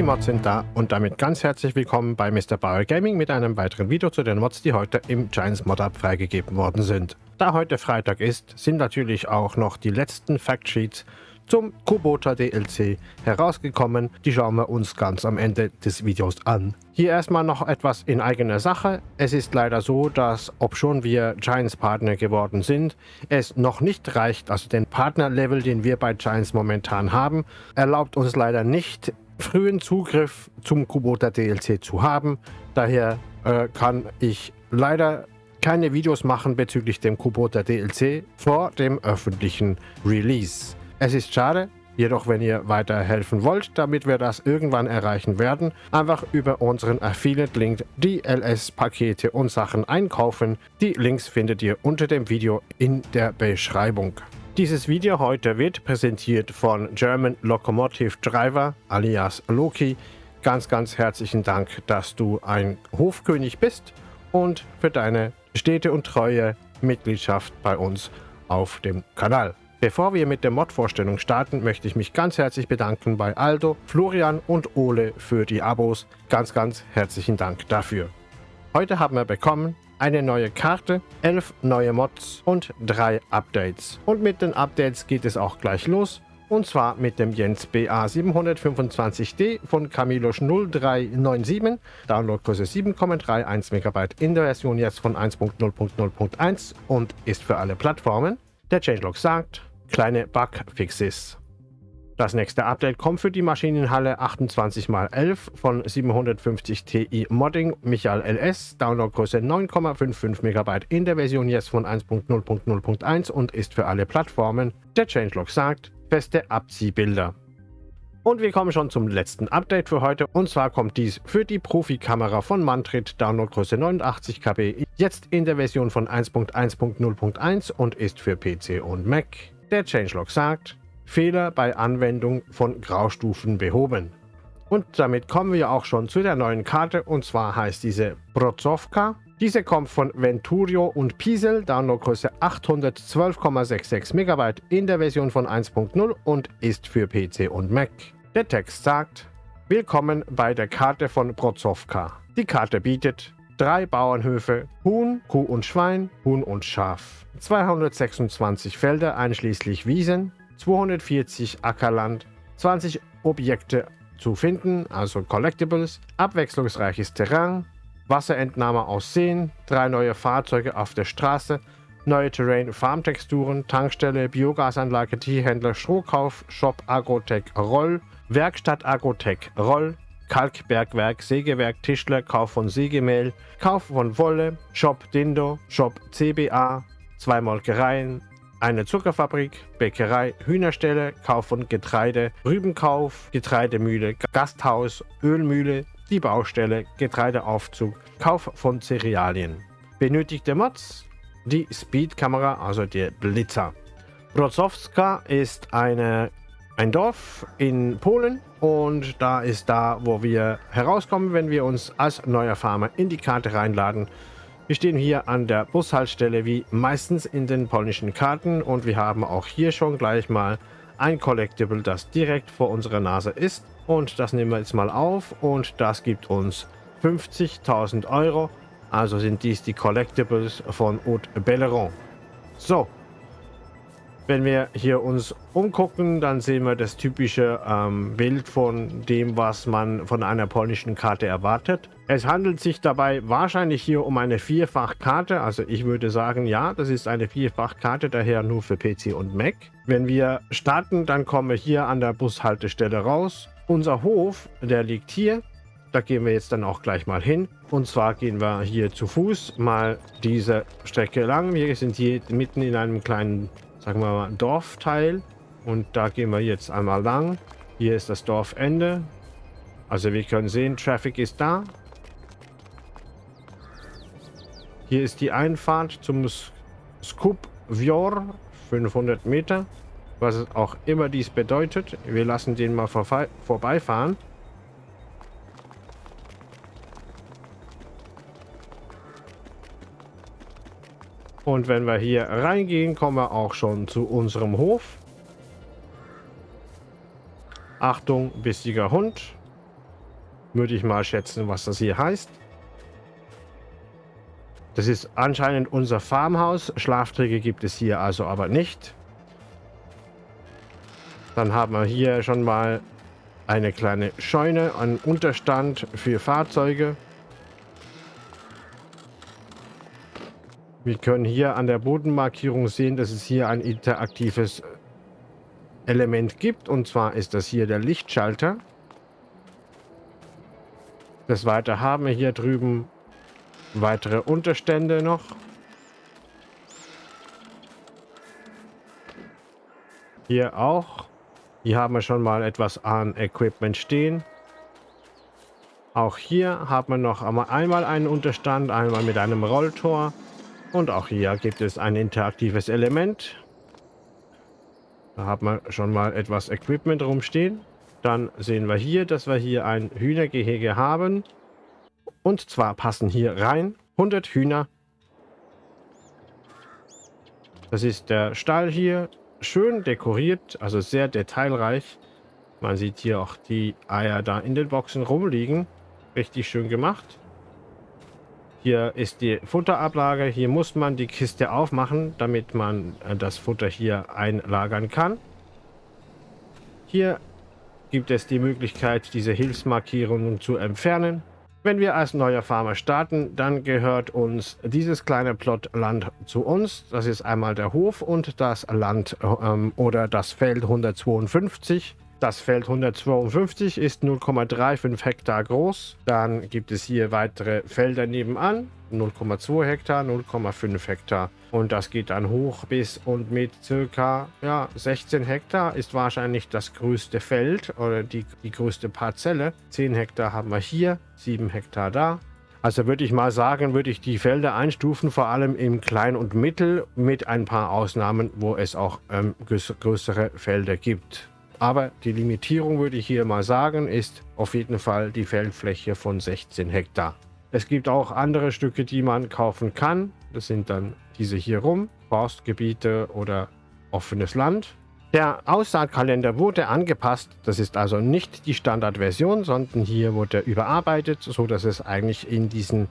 Die Mods sind da und damit ganz herzlich willkommen bei Mr. Bauer Gaming mit einem weiteren Video zu den Mods, die heute im Giants Mod Up freigegeben worden sind. Da heute Freitag ist, sind natürlich auch noch die letzten Factsheets zum Kubota DLC herausgekommen. Die schauen wir uns ganz am Ende des Videos an. Hier erstmal noch etwas in eigener Sache. Es ist leider so, dass obschon wir Giants Partner geworden sind, es noch nicht reicht, also den Partnerlevel, den wir bei Giants momentan haben, erlaubt uns leider nicht, frühen Zugriff zum Kubota DLC zu haben. Daher äh, kann ich leider keine Videos machen bezüglich dem Kubota DLC vor dem öffentlichen Release. Es ist schade, jedoch wenn ihr weiterhelfen wollt, damit wir das irgendwann erreichen werden, einfach über unseren Affiliate-Link die LS-Pakete und Sachen einkaufen. Die Links findet ihr unter dem Video in der Beschreibung. Dieses Video heute wird präsentiert von German Locomotive Driver alias Loki. Ganz, ganz herzlichen Dank, dass du ein Hofkönig bist und für deine stete und treue Mitgliedschaft bei uns auf dem Kanal. Bevor wir mit der Mod-Vorstellung starten, möchte ich mich ganz herzlich bedanken bei Aldo, Florian und Ole für die Abos. Ganz, ganz herzlichen Dank dafür. Heute haben wir bekommen eine neue Karte, elf neue Mods und drei Updates. Und mit den Updates geht es auch gleich los. Und zwar mit dem Jens BA 725D von Camilosch 0397, Downloadgröße 7,31 MB in der Version jetzt von 1.0.0.1 und ist für alle Plattformen. Der Changelog sagt, kleine Bugfixes. Das nächste Update kommt für die Maschinenhalle 28x11 von 750 Ti Modding Michael LS, Downloadgröße 9,55 MB in der Version jetzt von 1.0.0.1 und ist für alle Plattformen. Der Changelog sagt, feste Abziehbilder. Und wir kommen schon zum letzten Update für heute und zwar kommt dies für die Profikamera von Mantrit, Downloadgröße 89 KB, jetzt in der Version von 1.1.0.1 und ist für PC und Mac. Der Changelog sagt, Fehler bei Anwendung von Graustufen behoben. Und damit kommen wir auch schon zu der neuen Karte und zwar heißt diese Brozovka. Diese kommt von Venturio und Pisel, Downloadgröße 812,66 MB in der Version von 1.0 und ist für PC und Mac. Der Text sagt, Willkommen bei der Karte von Brozovka. Die Karte bietet drei Bauernhöfe, Huhn, Kuh und Schwein, Huhn und Schaf, 226 Felder einschließlich Wiesen, 240 Ackerland, 20 Objekte zu finden, also Collectibles, abwechslungsreiches Terrain, Wasserentnahme aus Seen, drei neue Fahrzeuge auf der Straße, neue Terrain, Farmtexturen, Tankstelle, Biogasanlage, Tierhändler, Strohkauf, Shop Agrotech Roll, Werkstatt Agrotech Roll, Kalkbergwerk, Sägewerk, Tischler, Kauf von Sägemehl, Kauf von Wolle, Shop Dindo, Shop CBA, zwei Molkereien, eine Zuckerfabrik, Bäckerei, Hühnerstelle, Kauf von Getreide, Rübenkauf, Getreidemühle, Gasthaus, Ölmühle, die Baustelle, Getreideaufzug, Kauf von Cerealien. Benötigte Mods, die Speedkamera, also der Blitzer. Brozowska ist eine, ein Dorf in Polen und da ist da, wo wir herauskommen, wenn wir uns als neuer Farmer in die Karte reinladen. Wir stehen hier an der Bushaltestelle wie meistens in den polnischen Karten und wir haben auch hier schon gleich mal ein Collectible, das direkt vor unserer Nase ist. Und das nehmen wir jetzt mal auf und das gibt uns 50.000 Euro. Also sind dies die Collectibles von Haute Belleron. So, wenn wir hier uns umgucken, dann sehen wir das typische ähm, Bild von dem, was man von einer polnischen Karte erwartet. Es handelt sich dabei wahrscheinlich hier um eine Vierfachkarte. Also ich würde sagen, ja, das ist eine Vierfachkarte, daher nur für PC und Mac. Wenn wir starten, dann kommen wir hier an der Bushaltestelle raus. Unser Hof, der liegt hier. Da gehen wir jetzt dann auch gleich mal hin. Und zwar gehen wir hier zu Fuß mal diese Strecke lang. Wir sind hier mitten in einem kleinen sagen wir mal, Dorfteil. Und da gehen wir jetzt einmal lang. Hier ist das Dorfende. Also wir können sehen, Traffic ist da. Hier ist die Einfahrt zum Skup Vjor, 500 Meter. Was auch immer dies bedeutet. Wir lassen den mal vorbeifahren. Und wenn wir hier reingehen, kommen wir auch schon zu unserem Hof. Achtung, bissiger Hund. würde ich mal schätzen, was das hier heißt. Das ist anscheinend unser Farmhaus. Schlafträge gibt es hier also aber nicht. Dann haben wir hier schon mal eine kleine Scheune, einen Unterstand für Fahrzeuge. Wir können hier an der Bodenmarkierung sehen, dass es hier ein interaktives Element gibt. Und zwar ist das hier der Lichtschalter. Des Weiteren haben wir hier drüben weitere Unterstände noch. Hier auch. Hier haben wir schon mal etwas an Equipment stehen. Auch hier haben wir noch einmal einen Unterstand, einmal mit einem Rolltor. Und auch hier gibt es ein interaktives Element. Da haben wir schon mal etwas Equipment rumstehen. Dann sehen wir hier, dass wir hier ein Hühnergehege haben. Und zwar passen hier rein 100 Hühner. Das ist der Stall hier. Schön dekoriert, also sehr detailreich. Man sieht hier auch die Eier da in den Boxen rumliegen. Richtig schön gemacht. Hier ist die Futterablage. Hier muss man die Kiste aufmachen, damit man äh, das Futter hier einlagern kann. Hier gibt es die Möglichkeit, diese Hilfsmarkierungen zu entfernen. Wenn wir als neuer Farmer starten, dann gehört uns dieses kleine Plot Land zu uns. Das ist einmal der Hof und das Land ähm, oder das Feld 152. Das Feld 152 ist 0,35 Hektar groß. Dann gibt es hier weitere Felder nebenan. 0,2 Hektar, 0,5 Hektar. Und das geht dann hoch bis und mit circa ja, 16 Hektar ist wahrscheinlich das größte Feld oder die, die größte Parzelle. 10 Hektar haben wir hier, 7 Hektar da. Also würde ich mal sagen, würde ich die Felder einstufen, vor allem im Klein- und Mittel, mit ein paar Ausnahmen, wo es auch ähm, größere Felder gibt. Aber die Limitierung, würde ich hier mal sagen, ist auf jeden Fall die Feldfläche von 16 Hektar. Es gibt auch andere Stücke, die man kaufen kann. Das sind dann diese hier rum, Forstgebiete oder offenes Land. Der Aussaatkalender wurde angepasst. Das ist also nicht die Standardversion, sondern hier wurde überarbeitet, so dass es eigentlich in diesen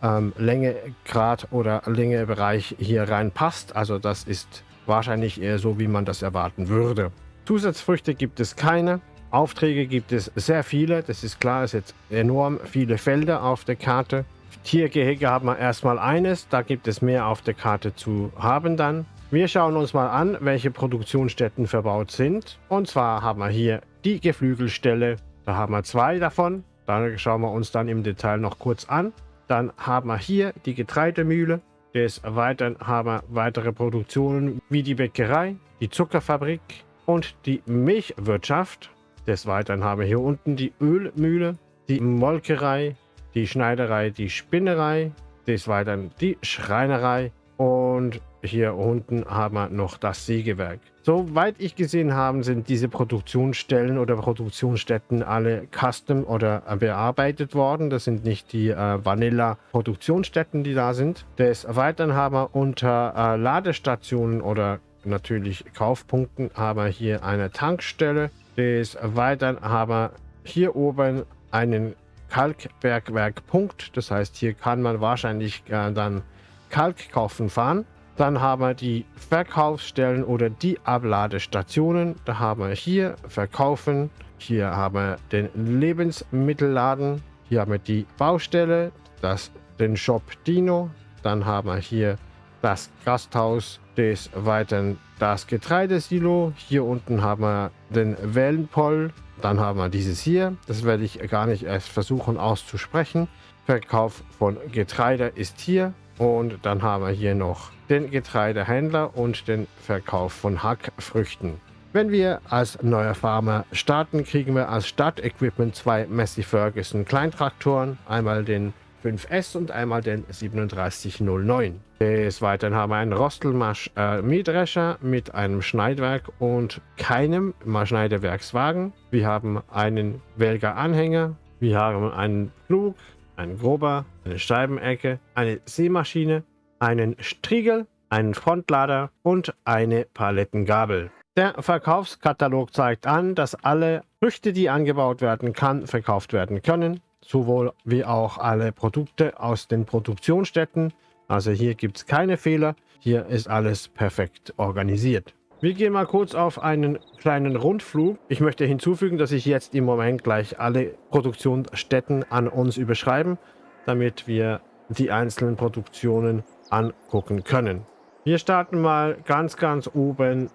ähm, Längegrad oder Längebereich hier reinpasst. Also das ist wahrscheinlich eher so, wie man das erwarten würde. Zusatzfrüchte gibt es keine. Aufträge gibt es sehr viele. Das ist klar, es sind enorm viele Felder auf der Karte. Tiergehege haben wir erstmal eines. Da gibt es mehr auf der Karte zu haben dann. Wir schauen uns mal an, welche Produktionsstätten verbaut sind. Und zwar haben wir hier die Geflügelstelle. Da haben wir zwei davon. Da schauen wir uns dann im Detail noch kurz an. Dann haben wir hier die Getreidemühle. Des Weiteren haben wir weitere Produktionen wie die Bäckerei, die Zuckerfabrik, und die Milchwirtschaft. Des Weiteren haben wir hier unten die Ölmühle, die Molkerei, die Schneiderei, die Spinnerei, des Weiteren die Schreinerei und hier unten haben wir noch das Sägewerk. Soweit ich gesehen habe, sind diese Produktionsstellen oder Produktionsstätten alle custom oder bearbeitet worden. Das sind nicht die äh, Vanilla-Produktionsstätten, die da sind. Des Weiteren haben wir unter äh, Ladestationen oder natürlich Kaufpunkten haben wir hier eine Tankstelle. Des Weiteren haben wir hier oben einen Kalkbergwerkpunkt. Das heißt, hier kann man wahrscheinlich äh, dann Kalk kaufen fahren. Dann haben wir die Verkaufsstellen oder die Abladestationen. Da haben wir hier Verkaufen. Hier haben wir den Lebensmittelladen. Hier haben wir die Baustelle, das, den Shop Dino. Dann haben wir hier das Gasthaus des Weiteren das Getreidesilo. Hier unten haben wir den Wellenpoll. Dann haben wir dieses hier. Das werde ich gar nicht erst versuchen auszusprechen. Verkauf von Getreide ist hier. Und dann haben wir hier noch den Getreidehändler und den Verkauf von Hackfrüchten. Wenn wir als neuer Farmer starten, kriegen wir als Startequipment zwei Massey Ferguson Kleintraktoren. Einmal den 5S und einmal den 3709. Des Weiteren haben wir einen Rostelmasch äh, Mähdrescher mit einem Schneidwerk und keinem Schneidewerkswagen. Wir haben einen Welger Anhänger. Wir haben einen Flug, einen Grober, eine Scheibenecke, eine Sämaschine, einen Striegel, einen Frontlader und eine Palettengabel. Der Verkaufskatalog zeigt an, dass alle Früchte, die angebaut werden kann, verkauft werden können, sowohl wie auch alle Produkte aus den Produktionsstätten. Also hier gibt es keine Fehler, hier ist alles perfekt organisiert. Wir gehen mal kurz auf einen kleinen Rundflug. Ich möchte hinzufügen, dass ich jetzt im Moment gleich alle Produktionsstätten an uns überschreiben, damit wir die einzelnen Produktionen angucken können. Wir starten mal ganz, ganz oben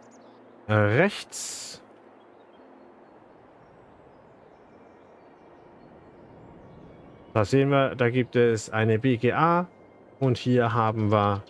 äh, rechts. Da sehen wir, da gibt es eine BGA und hier haben wir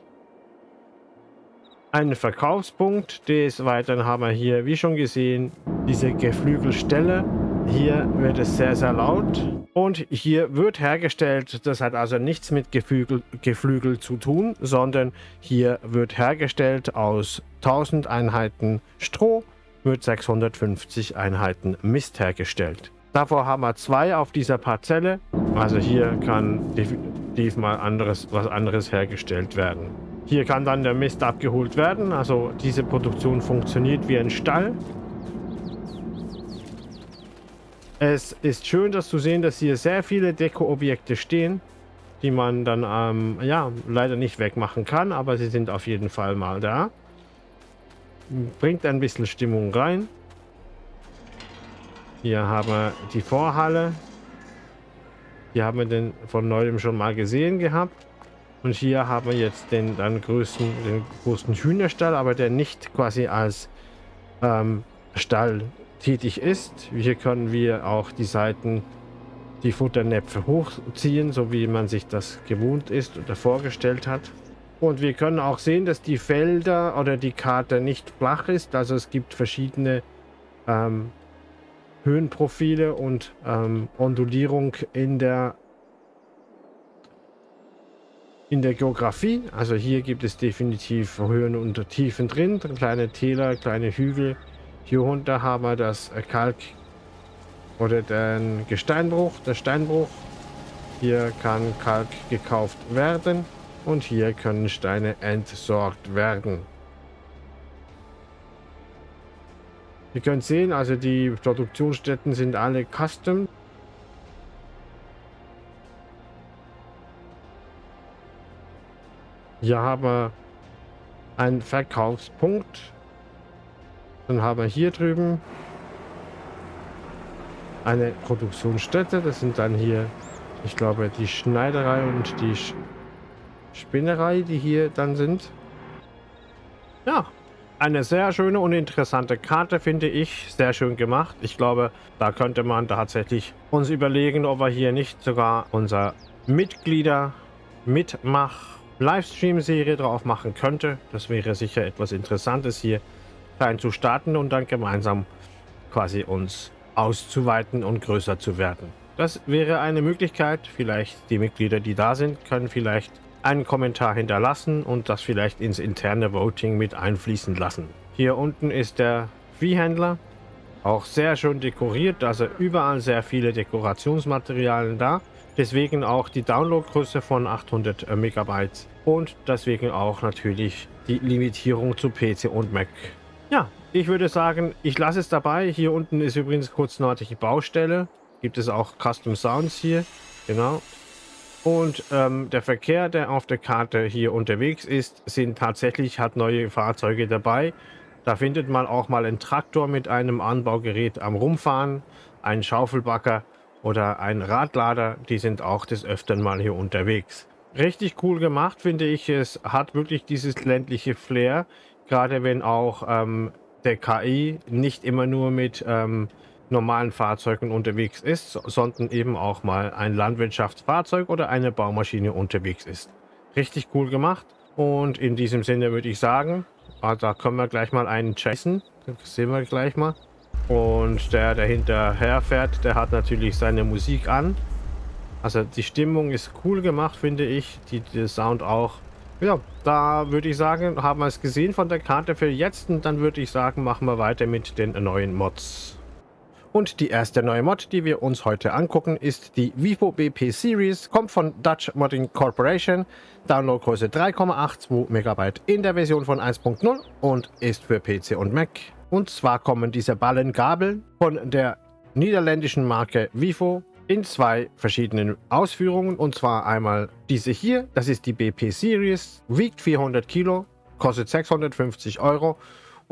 einen Verkaufspunkt. Des Weiteren haben wir hier, wie schon gesehen, diese Geflügelstelle. Hier wird es sehr, sehr laut. Und hier wird hergestellt, das hat also nichts mit Geflügel, Geflügel zu tun, sondern hier wird hergestellt aus 1000 Einheiten Stroh, wird 650 Einheiten Mist hergestellt. Davor haben wir zwei auf dieser Parzelle. Also hier kann definitiv mal anderes, was anderes hergestellt werden. Hier kann dann der Mist abgeholt werden. Also diese Produktion funktioniert wie ein Stall. Es ist schön, das zu sehen, dass hier sehr viele Deko-Objekte stehen, die man dann ähm, ja leider nicht wegmachen kann, aber sie sind auf jeden Fall mal da. Bringt ein bisschen Stimmung rein. Hier haben wir die Vorhalle. Hier haben wir den von neuem schon mal gesehen gehabt. Und hier haben wir jetzt den dann größten, den großen Hühnerstall, aber der nicht quasi als ähm, Stall tätig ist. Hier können wir auch die Seiten, die Futternäpfe hochziehen, so wie man sich das gewohnt ist oder vorgestellt hat. Und wir können auch sehen, dass die Felder oder die Karte nicht flach ist. Also es gibt verschiedene ähm, Höhenprofile und ähm, Ondulierung in der in der Geografie. Also hier gibt es definitiv Höhen und Tiefen drin, kleine Täler, kleine Hügel. Hier unter haben wir das Kalk oder den Gesteinbruch, der Steinbruch. Hier kann Kalk gekauft werden und hier können Steine entsorgt werden. Ihr könnt sehen, also die Produktionsstätten sind alle custom. Hier haben wir einen Verkaufspunkt. Dann haben wir hier drüben eine Produktionsstätte. Das sind dann hier, ich glaube, die Schneiderei und die Spinnerei, die hier dann sind. Ja, eine sehr schöne und interessante Karte, finde ich. Sehr schön gemacht. Ich glaube, da könnte man tatsächlich uns überlegen, ob wir hier nicht sogar unser Mitglieder mitmachen Livestream-Serie drauf machen könnte. Das wäre sicher etwas Interessantes hier klein zu starten und dann gemeinsam quasi uns auszuweiten und größer zu werden. Das wäre eine Möglichkeit. Vielleicht die Mitglieder, die da sind, können vielleicht einen Kommentar hinterlassen und das vielleicht ins interne Voting mit einfließen lassen. Hier unten ist der Viehhändler. Auch sehr schön dekoriert, also überall sehr viele Dekorationsmaterialien da. Deswegen auch die Downloadgröße von 800 äh, Megabyte und deswegen auch natürlich die Limitierung zu PC und Mac. Ja, ich würde sagen, ich lasse es dabei. Hier unten ist übrigens kurz nördliche Baustelle. Gibt es auch Custom Sounds hier. Genau. Und ähm, der Verkehr, der auf der Karte hier unterwegs ist, sind tatsächlich, hat neue Fahrzeuge dabei. Da findet man auch mal einen Traktor mit einem Anbaugerät am Rumfahren, einen Schaufelbacker oder ein Radlader, die sind auch des Öfteren mal hier unterwegs. Richtig cool gemacht, finde ich. Es hat wirklich dieses ländliche Flair, gerade wenn auch ähm, der KI nicht immer nur mit ähm, normalen Fahrzeugen unterwegs ist, sondern eben auch mal ein Landwirtschaftsfahrzeug oder eine Baumaschine unterwegs ist. Richtig cool gemacht und in diesem Sinne würde ich sagen, ah, da können wir gleich mal einen chasen, das sehen wir gleich mal. Und der, der hinterher fährt, der hat natürlich seine Musik an. Also die Stimmung ist cool gemacht, finde ich. Die, der Sound auch. Ja, da würde ich sagen, haben wir es gesehen von der Karte für jetzt. Und dann würde ich sagen, machen wir weiter mit den neuen Mods. Und die erste neue Mod, die wir uns heute angucken, ist die Vivo BP Series, kommt von Dutch Modding Corporation, Downloadgröße 3,82 MB in der Version von 1.0 und ist für PC und Mac. Und zwar kommen diese Ballengabeln von der niederländischen Marke Vivo in zwei verschiedenen Ausführungen. Und zwar einmal diese hier, das ist die BP Series, wiegt 400 Kilo, kostet 650 Euro.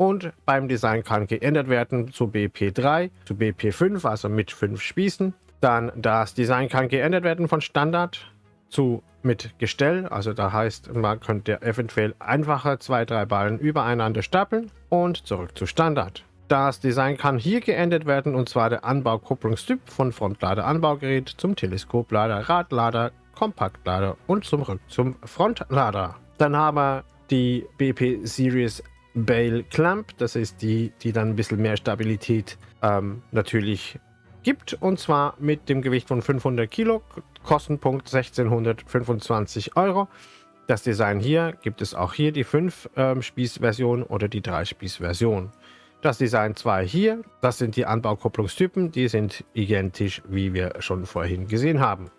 Und beim Design kann geändert werden zu BP3, zu BP5, also mit 5 Spießen. Dann das Design kann geändert werden von Standard zu mit Gestell. Also da heißt, man könnte eventuell einfacher zwei, drei Ballen übereinander stapeln und zurück zu Standard. Das Design kann hier geändert werden und zwar der Anbaukupplungstyp von Frontlader-Anbaugerät zum Teleskoplader, Radlader, Kompaktlader und zurück zum Frontlader. Dann haben wir die BP Series Bale Clamp, das ist die, die dann ein bisschen mehr Stabilität ähm, natürlich gibt und zwar mit dem Gewicht von 500 Kilo, Kostenpunkt 1625 Euro. Das Design hier gibt es auch hier die 5-Spieß-Version ähm, oder die 3-Spieß-Version. Das Design 2 hier, das sind die Anbaukupplungstypen, die sind identisch, wie wir schon vorhin gesehen haben.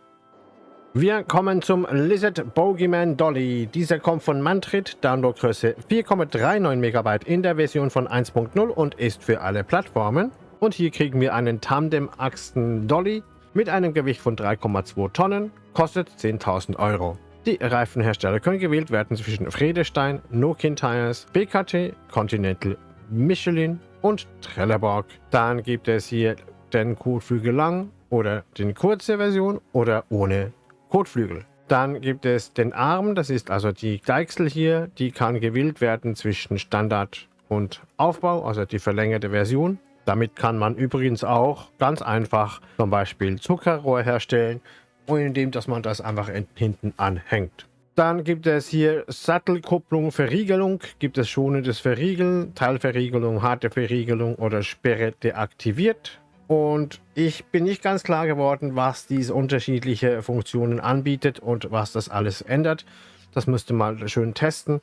Wir kommen zum Lizard Bogeyman Dolly. Dieser kommt von Mantrit, Downloadgröße 4,39 MB in der Version von 1.0 und ist für alle Plattformen. Und hier kriegen wir einen Tandem-Achsen Dolly mit einem Gewicht von 3,2 Tonnen, kostet 10.000 Euro. Die Reifenhersteller können gewählt werden zwischen Fredestein, Nokian Tires, BKT, Continental Michelin und Trelleborg. Dann gibt es hier den Kotflügel lang oder die kurze Version oder ohne Kotflügel. Dann gibt es den Arm, das ist also die Deichsel hier, die kann gewählt werden zwischen Standard und Aufbau, also die verlängerte Version. Damit kann man übrigens auch ganz einfach zum Beispiel Zuckerrohr herstellen, indem dass man das einfach hinten anhängt. Dann gibt es hier Sattelkupplung, Verriegelung, gibt es schonendes Verriegeln, Teilverriegelung, harte Verriegelung oder Sperre deaktiviert. Und ich bin nicht ganz klar geworden, was diese unterschiedliche Funktionen anbietet und was das alles ändert. Das müsste mal schön testen.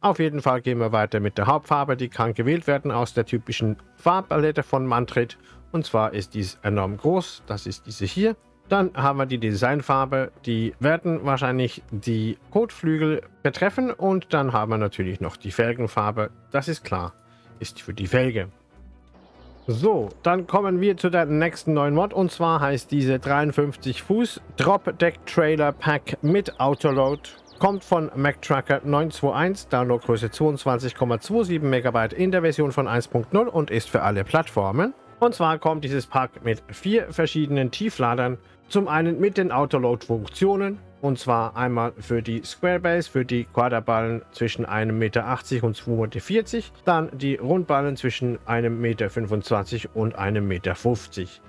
Auf jeden Fall gehen wir weiter mit der Hauptfarbe. Die kann gewählt werden aus der typischen Farbpalette von Mantrit. Und zwar ist dies enorm groß. Das ist diese hier. Dann haben wir die Designfarbe, die werden wahrscheinlich die Kotflügel betreffen und dann haben wir natürlich noch die Felgenfarbe, das ist klar, ist für die Felge. So, dann kommen wir zu der nächsten neuen Mod und zwar heißt diese 53 Fuß Drop Deck Trailer Pack mit Autoload. Kommt von MacTracker 921, Downloadgröße 22,27 MB in der Version von 1.0 und ist für alle Plattformen. Und zwar kommt dieses Pack mit vier verschiedenen Tiefladern. Zum einen mit den Autoload-Funktionen. Und zwar einmal für die Squarebase, für die Quaderballen zwischen 1,80 Meter und 2,40 Meter. Dann die Rundballen zwischen 1,25 Meter und 1,50 Meter.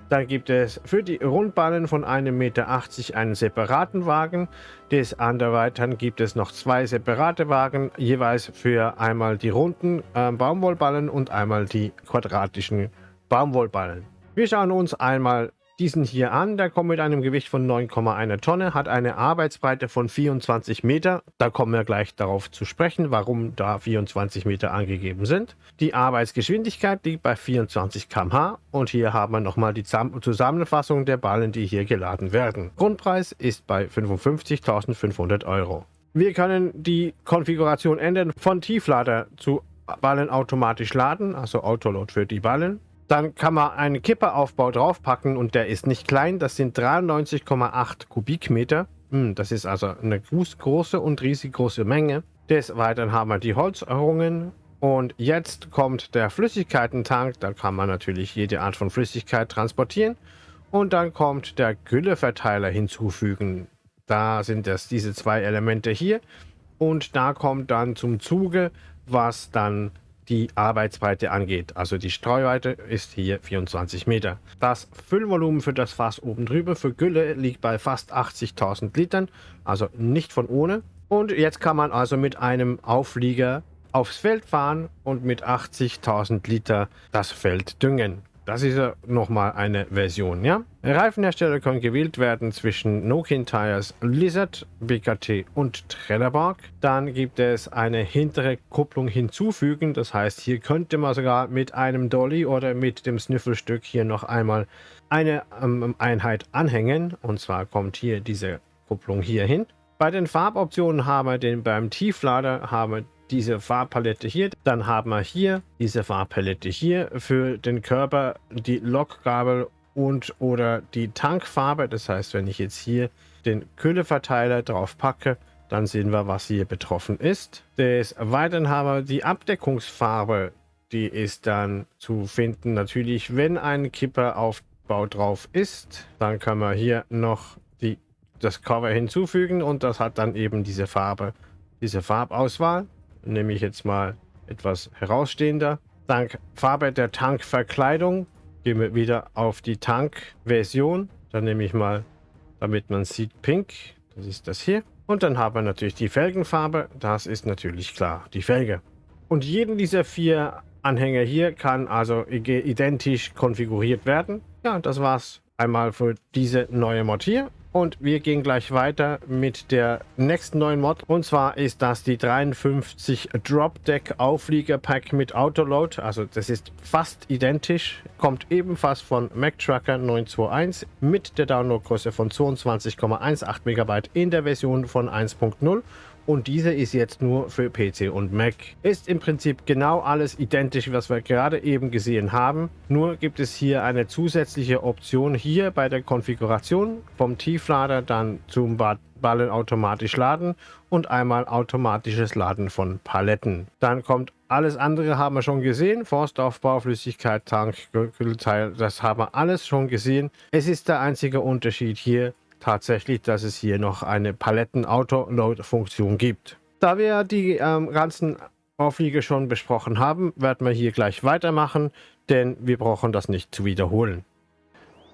Dann gibt es für die Rundballen von 1,80 Meter einen separaten Wagen. Des anderen gibt es noch zwei separate Wagen, jeweils für einmal die runden äh, Baumwollballen und einmal die quadratischen Baumwollballen. Wir schauen uns einmal diesen hier an. Der kommt mit einem Gewicht von 9,1 Tonne, hat eine Arbeitsbreite von 24 Meter. Da kommen wir gleich darauf zu sprechen, warum da 24 Meter angegeben sind. Die Arbeitsgeschwindigkeit liegt bei 24 km/h und hier haben wir nochmal die Zusammenfassung der Ballen, die hier geladen werden. Grundpreis ist bei 55.500 Euro. Wir können die Konfiguration ändern von Tieflader zu Ballen automatisch laden, also Autoload für die Ballen. Dann kann man einen Kipperaufbau draufpacken und der ist nicht klein. Das sind 93,8 Kubikmeter. Hm, das ist also eine große und riesig große Menge. Des Weiteren haben wir die Holzrungen. Und jetzt kommt der Flüssigkeitentank. Da kann man natürlich jede Art von Flüssigkeit transportieren. Und dann kommt der Gülleverteiler hinzufügen. Da sind das diese zwei Elemente hier. Und da kommt dann zum Zuge, was dann die Arbeitsbreite angeht. Also die Streuweite ist hier 24 Meter. Das Füllvolumen für das Fass oben drüber für Gülle liegt bei fast 80.000 Litern, also nicht von ohne. Und jetzt kann man also mit einem Auflieger aufs Feld fahren und mit 80.000 Liter das Feld düngen. Das ist nochmal eine Version, ja? Reifenhersteller können gewählt werden zwischen Nokian Tires, Lizard, BKT und Trelleborg. Dann gibt es eine hintere Kupplung hinzufügen. Das heißt, hier könnte man sogar mit einem Dolly oder mit dem Sniffelstück hier noch einmal eine ähm, Einheit anhängen. Und zwar kommt hier diese Kupplung hier hin. Bei den Farboptionen haben wir den beim Tieflader haben wir diese Farbpalette hier. Dann haben wir hier diese Farbpalette hier für den Körper, die Lokgabel und oder die Tankfarbe. Das heißt, wenn ich jetzt hier den Kühleverteiler drauf packe, dann sehen wir, was hier betroffen ist. Des Weiteren haben wir die Abdeckungsfarbe. Die ist dann zu finden natürlich, wenn ein Kipperaufbau drauf ist. Dann kann man hier noch die, das Cover hinzufügen und das hat dann eben diese Farbe, diese Farbauswahl. Nehme ich jetzt mal etwas herausstehender. Dank Farbe der Tankverkleidung gehen wir wieder auf die Tankversion. Dann nehme ich mal, damit man sieht, Pink. Das ist das hier. Und dann haben wir natürlich die Felgenfarbe. Das ist natürlich klar, die Felge. Und jeden dieser vier Anhänger hier kann also identisch konfiguriert werden. Ja, das war's einmal für diese neue Mod hier. Und wir gehen gleich weiter mit der nächsten neuen Mod. Und zwar ist das die 53 Drop Deck Auflieger Pack mit Autoload. Also das ist fast identisch. Kommt ebenfalls von Mac Trucker 921 mit der Downloadgröße von 22,18 MB in der Version von 1.0 und diese ist jetzt nur für PC und Mac. Ist im Prinzip genau alles identisch, was wir gerade eben gesehen haben. Nur gibt es hier eine zusätzliche Option hier bei der Konfiguration vom Tieflader dann zum Ballen automatisch laden und einmal automatisches Laden von Paletten. Dann kommt alles andere haben wir schon gesehen. Forstaufbau, Flüssigkeit, Tank, Kühlteil, das haben wir alles schon gesehen. Es ist der einzige Unterschied hier, tatsächlich, dass es hier noch eine Paletten-Auto-Load-Funktion gibt. Da wir die ähm, ganzen Aufliege schon besprochen haben, werden wir hier gleich weitermachen, denn wir brauchen das nicht zu wiederholen.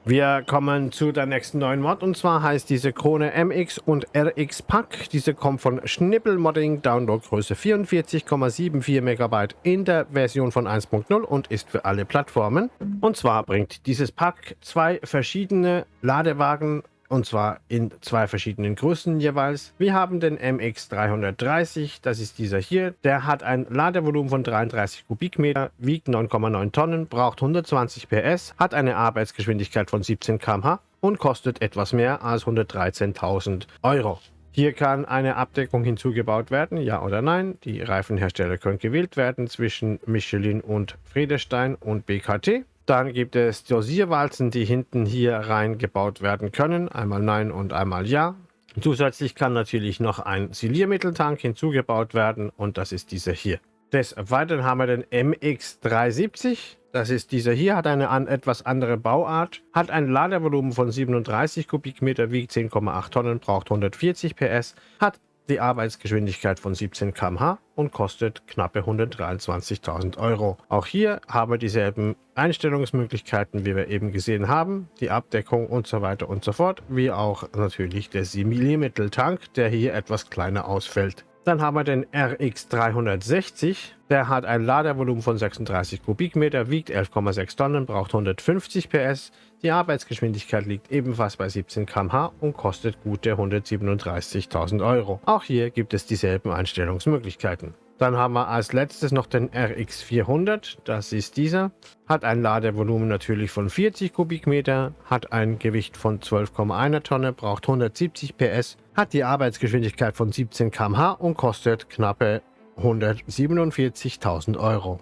Wir kommen zu der nächsten neuen Mod und zwar heißt diese Krone MX und RX Pack. Diese kommt von Schnippel Modding, Downloadgröße 44,74 MB in der Version von 1.0 und ist für alle Plattformen. Und zwar bringt dieses Pack zwei verschiedene Ladewagen und zwar in zwei verschiedenen Größen jeweils. Wir haben den MX330, das ist dieser hier. Der hat ein Ladevolumen von 33 Kubikmeter, wiegt 9,9 Tonnen, braucht 120 PS, hat eine Arbeitsgeschwindigkeit von 17 km/h und kostet etwas mehr als 113.000 Euro. Hier kann eine Abdeckung hinzugebaut werden, ja oder nein. Die Reifenhersteller können gewählt werden zwischen Michelin und Friedestein und BKT. Dann gibt es Dosierwalzen, die hinten hier reingebaut werden können. Einmal Nein und einmal Ja. Zusätzlich kann natürlich noch ein Siliermitteltank hinzugebaut werden und das ist dieser hier. Des Weiteren haben wir den MX370. Das ist dieser hier, hat eine an, etwas andere Bauart, hat ein Ladevolumen von 37 Kubikmeter, wiegt 10,8 Tonnen, braucht 140 PS, hat die Arbeitsgeschwindigkeit von 17 km/h und kostet knappe 123.000 Euro. Auch hier haben wir dieselben Einstellungsmöglichkeiten, wie wir eben gesehen haben, die Abdeckung und so weiter und so fort, wie auch natürlich der 7 mm Tank, der hier etwas kleiner ausfällt. Dann haben wir den RX360. Der hat ein Ladevolumen von 36 Kubikmeter, wiegt 11,6 Tonnen, braucht 150 PS. Die Arbeitsgeschwindigkeit liegt ebenfalls bei 17 km/h und kostet gute 137.000 Euro. Auch hier gibt es dieselben Einstellungsmöglichkeiten. Dann haben wir als letztes noch den RX400, das ist dieser. Hat ein Ladevolumen natürlich von 40 Kubikmeter, hat ein Gewicht von 12,1 Tonne, braucht 170 PS, hat die Arbeitsgeschwindigkeit von 17 km/h und kostet knappe 147.000 Euro.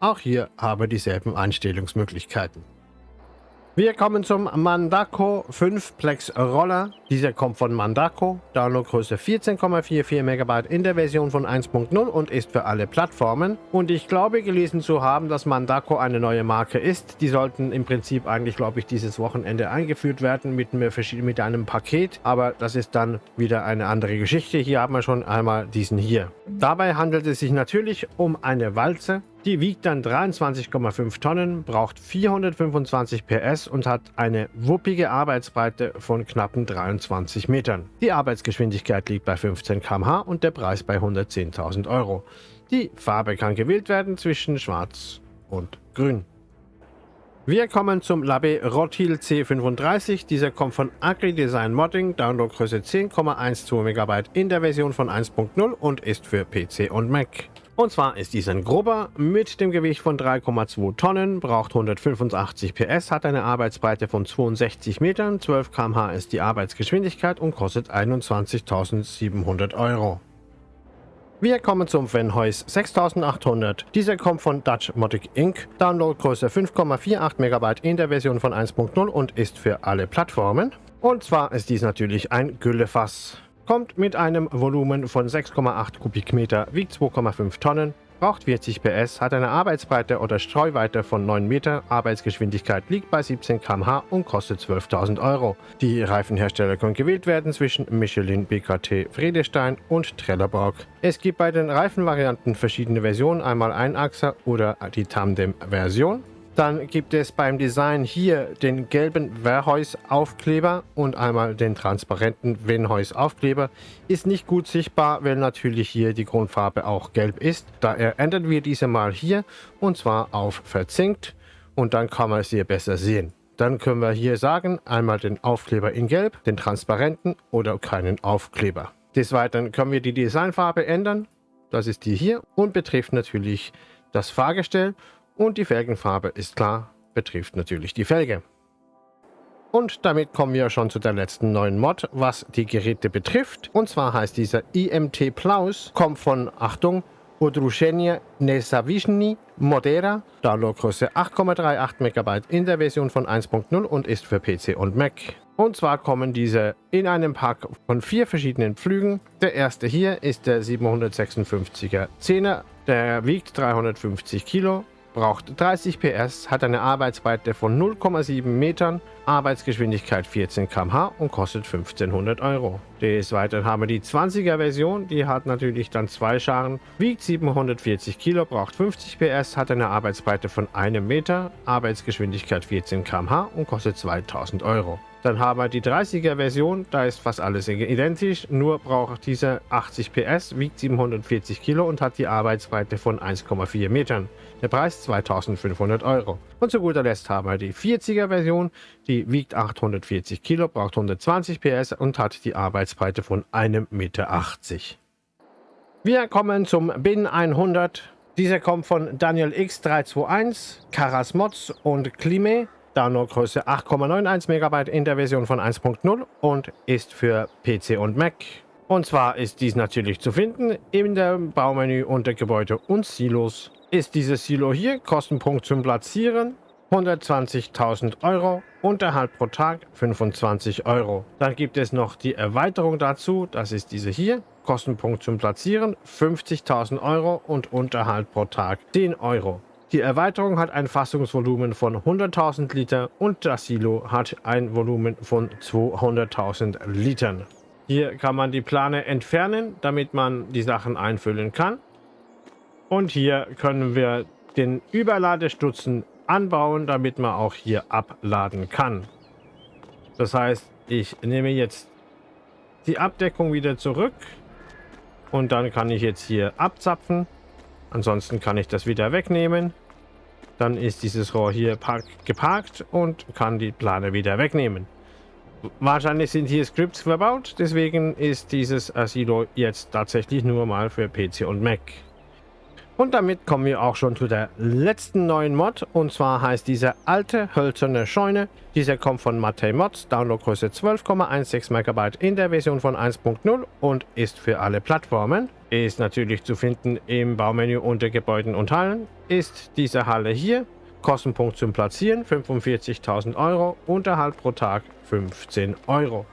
Auch hier habe dieselben Einstellungsmöglichkeiten. Wir kommen zum Mandako 5 Plex Roller. Dieser kommt von Mandako, Downloadgröße 14,44 MB in der Version von 1.0 und ist für alle Plattformen. Und ich glaube gelesen zu haben, dass Mandako eine neue Marke ist. Die sollten im Prinzip eigentlich, glaube ich, dieses Wochenende eingeführt werden mit, mit einem Paket. Aber das ist dann wieder eine andere Geschichte. Hier haben wir schon einmal diesen hier. Dabei handelt es sich natürlich um eine Walze. Die wiegt dann 23,5 Tonnen, braucht 425 PS und hat eine wuppige Arbeitsbreite von knappen 23 Metern. Die Arbeitsgeschwindigkeit liegt bei 15 km/h und der Preis bei 110.000 Euro. Die Farbe kann gewählt werden zwischen schwarz und grün. Wir kommen zum Labe Rotil C35. Dieser kommt von Agri Design Modding, Downloadgröße 10,12 MB in der Version von 1.0 und ist für PC und Mac. Und zwar ist dies ein grober mit dem Gewicht von 3,2 Tonnen, braucht 185 PS, hat eine Arbeitsbreite von 62 Metern, 12 km/h ist die Arbeitsgeschwindigkeit und kostet 21.700 Euro. Wir kommen zum Venhois 6800. Dieser kommt von Dutch Motic Inc. Downloadgröße 5,48 MB in der Version von 1.0 und ist für alle Plattformen. Und zwar ist dies natürlich ein Güllefass. Kommt mit einem Volumen von 6,8 Kubikmeter, wiegt 2,5 Tonnen, braucht 40 PS, hat eine Arbeitsbreite oder Streuweite von 9 Meter, Arbeitsgeschwindigkeit liegt bei 17 km/h und kostet 12.000 Euro. Die Reifenhersteller können gewählt werden zwischen Michelin, BKT, Friedestein und Trelleborg. Es gibt bei den Reifenvarianten verschiedene Versionen, einmal Einachser oder die Tandem-Version. Dann gibt es beim Design hier den gelben Verheus-Aufkleber und einmal den transparenten Venheus-Aufkleber. Ist nicht gut sichtbar, weil natürlich hier die Grundfarbe auch gelb ist. Daher ändern wir diese mal hier und zwar auf verzinkt und dann kann man es hier besser sehen. Dann können wir hier sagen, einmal den Aufkleber in gelb, den transparenten oder keinen Aufkleber. Des Weiteren können wir die Designfarbe ändern. Das ist die hier und betrifft natürlich das Fahrgestell und die Felgenfarbe ist klar, betrifft natürlich die Felge. Und damit kommen wir schon zu der letzten neuen Mod, was die Geräte betrifft. Und zwar heißt dieser IMT Plaus, kommt von, Achtung, Udrushenia Nesavishny Modera, Downloadgröße 8,38 MB in der Version von 1.0 und ist für PC und Mac. Und zwar kommen diese in einem Pack von vier verschiedenen Flügen. Der erste hier ist der 756er 10er, der wiegt 350 Kilo braucht 30 PS, hat eine Arbeitsbreite von 0,7 Metern, Arbeitsgeschwindigkeit 14 km/h und kostet 1500 Euro. Des Weiteren haben wir die 20er Version, die hat natürlich dann zwei Scharen, wiegt 740 Kilo, braucht 50 PS, hat eine Arbeitsbreite von 1 Meter, Arbeitsgeschwindigkeit 14 km/h und kostet 2000 Euro. Dann haben wir die 30er Version, da ist fast alles identisch, nur braucht diese 80 PS, wiegt 740 Kilo und hat die Arbeitsbreite von 1,4 Metern. Der Preis 2500 Euro. Und zu guter Letzt haben wir die 40er Version, die wiegt 840 Kilo, braucht 120 PS und hat die Arbeitsbreite von 1,80 Meter. Wir kommen zum Bin 100. Dieser kommt von Daniel X321, Karas Mods und Klime. Downloadgröße 8,91 MB in der Version von 1.0 und ist für PC und Mac. Und zwar ist dies natürlich zu finden in dem Baumenü unter Gebäude und Silos. Ist dieses Silo hier, Kostenpunkt zum Platzieren 120.000 Euro, Unterhalt pro Tag 25 Euro. Dann gibt es noch die Erweiterung dazu, das ist diese hier, Kostenpunkt zum Platzieren 50.000 Euro und Unterhalt pro Tag 10 Euro. Die Erweiterung hat ein Fassungsvolumen von 100.000 Liter und das Silo hat ein Volumen von 200.000 Litern. Hier kann man die Plane entfernen, damit man die Sachen einfüllen kann. Und hier können wir den Überladestutzen anbauen, damit man auch hier abladen kann. Das heißt, ich nehme jetzt die Abdeckung wieder zurück und dann kann ich jetzt hier abzapfen. Ansonsten kann ich das wieder wegnehmen. Dann ist dieses Rohr hier park geparkt und kann die Plane wieder wegnehmen. Wahrscheinlich sind hier Scripts verbaut, deswegen ist dieses Asilo jetzt tatsächlich nur mal für PC und Mac. Und damit kommen wir auch schon zu der letzten neuen Mod. Und zwar heißt diese alte hölzerne Scheune. Dieser kommt von Matei Mods, Downloadgröße 12,16 MB in der Version von 1.0 und ist für alle Plattformen. Ist natürlich zu finden im Baumenü unter Gebäuden und Hallen. Ist diese Halle hier. Kostenpunkt zum Platzieren 45.000 Euro. Unterhalt pro Tag 15 Euro.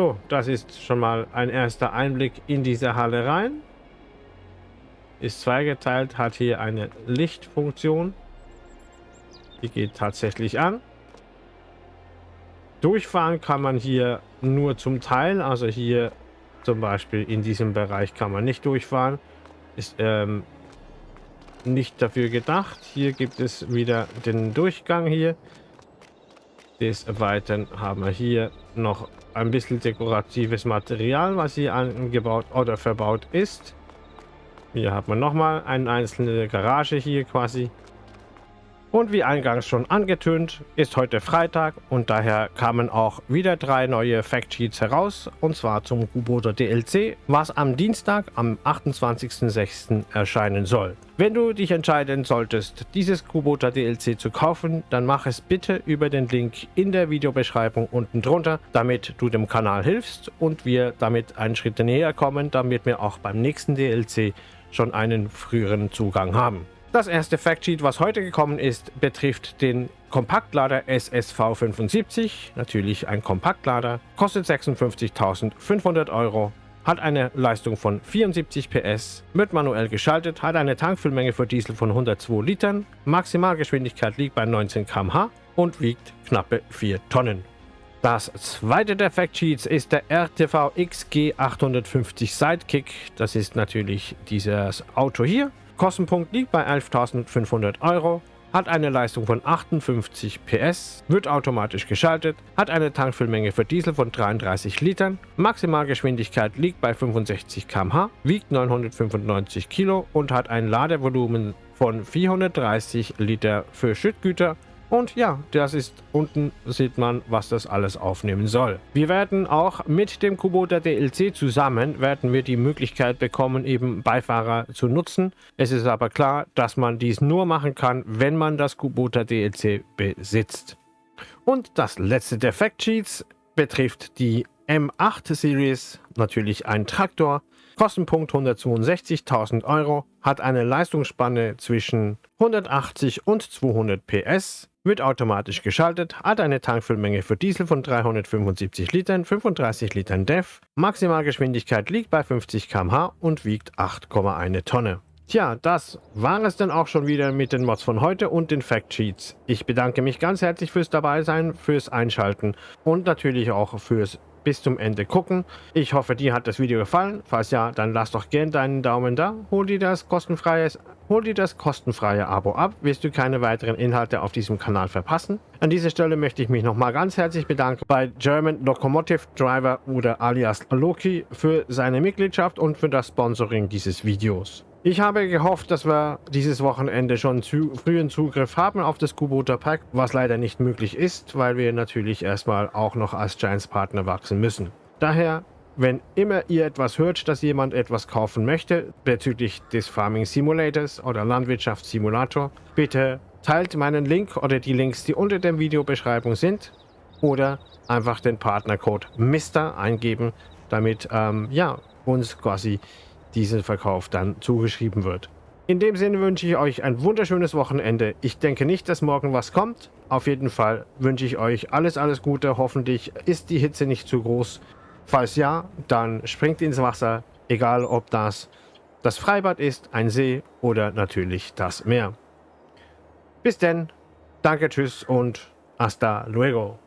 So, das ist schon mal ein erster Einblick in diese Halle rein. Ist zweigeteilt, hat hier eine Lichtfunktion. Die geht tatsächlich an. Durchfahren kann man hier nur zum Teil, also hier zum Beispiel in diesem Bereich kann man nicht durchfahren. Ist ähm, nicht dafür gedacht. Hier gibt es wieder den Durchgang hier. Des Weiteren haben wir hier noch ein bisschen dekoratives Material, was hier angebaut oder verbaut ist. Hier hat man nochmal eine einzelne Garage hier quasi. Und wie eingangs schon angetönt, ist heute Freitag und daher kamen auch wieder drei neue Factsheets heraus, und zwar zum Kuboter DLC, was am Dienstag, am 28.06. erscheinen soll. Wenn du dich entscheiden solltest, dieses Kuboter DLC zu kaufen, dann mach es bitte über den Link in der Videobeschreibung unten drunter, damit du dem Kanal hilfst und wir damit einen Schritt näher kommen, damit wir auch beim nächsten DLC schon einen früheren Zugang haben. Das erste Factsheet, was heute gekommen ist, betrifft den Kompaktlader SSV75, natürlich ein Kompaktlader, kostet 56.500 Euro, hat eine Leistung von 74 PS, wird manuell geschaltet, hat eine Tankfüllmenge für Diesel von 102 Litern, Maximalgeschwindigkeit liegt bei 19 km/h und wiegt knappe 4 Tonnen. Das zweite der Factsheets ist der RTV XG850 Sidekick. Das ist natürlich dieses Auto hier. Kostenpunkt liegt bei 11.500 Euro, hat eine Leistung von 58 PS, wird automatisch geschaltet, hat eine Tankfüllmenge für Diesel von 33 Litern, Maximalgeschwindigkeit liegt bei 65 km/h, wiegt 995 Kilo und hat ein Ladevolumen von 430 Liter für Schüttgüter und ja, das ist unten sieht man, was das alles aufnehmen soll. Wir werden auch mit dem Kubota DLC zusammen, werden wir die Möglichkeit bekommen, eben Beifahrer zu nutzen. Es ist aber klar, dass man dies nur machen kann, wenn man das Kubota DLC besitzt. Und das letzte der Factsheets betrifft die M8 Series, natürlich ein Traktor, Kostenpunkt 162.000 Euro, hat eine Leistungsspanne zwischen 180 und 200 PS, wird automatisch geschaltet, hat eine Tankfüllmenge für Diesel von 375 Litern, 35 Litern DEF, Maximalgeschwindigkeit liegt bei 50 km/h und wiegt 8,1 Tonne. Tja, das war es dann auch schon wieder mit den Mods von heute und den Factsheets. Ich bedanke mich ganz herzlich fürs Dabeisein, fürs Einschalten und natürlich auch fürs bis zum Ende gucken. Ich hoffe, dir hat das Video gefallen. Falls ja, dann lass doch gerne deinen Daumen da. Hol dir das kostenfreie, hol dir das kostenfreie Abo ab, wirst du keine weiteren Inhalte auf diesem Kanal verpassen. An dieser Stelle möchte ich mich nochmal ganz herzlich bedanken bei German Locomotive Driver oder alias Loki für seine Mitgliedschaft und für das Sponsoring dieses Videos. Ich habe gehofft, dass wir dieses Wochenende schon zu frühen Zugriff haben auf das Kubota Pack, was leider nicht möglich ist, weil wir natürlich erstmal auch noch als Giants Partner wachsen müssen. Daher, wenn immer ihr etwas hört, dass jemand etwas kaufen möchte bezüglich des Farming Simulators oder Landwirtschaftssimulator, bitte teilt meinen Link oder die Links, die unter der Videobeschreibung sind oder einfach den Partnercode MR eingeben, damit ähm, ja, uns quasi diesen Verkauf dann zugeschrieben wird. In dem Sinne wünsche ich euch ein wunderschönes Wochenende. Ich denke nicht, dass morgen was kommt. Auf jeden Fall wünsche ich euch alles, alles Gute. Hoffentlich ist die Hitze nicht zu groß. Falls ja, dann springt ins Wasser, egal ob das das Freibad ist, ein See oder natürlich das Meer. Bis denn, danke, tschüss und hasta luego.